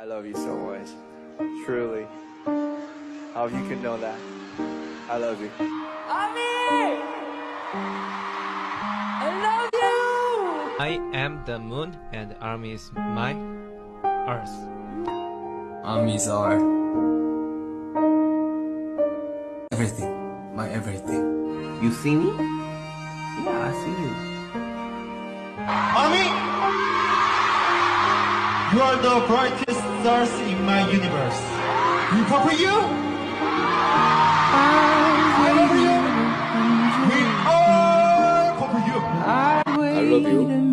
I love you so much. Truly. How you can know that. I love you. Ami! I love you! I am the moon and army is my earth. Armies are everything, my everything. You see me? Yeah, I see you. You are the brightest stars in my universe. We purple you? I love you. We all purple you. I love you.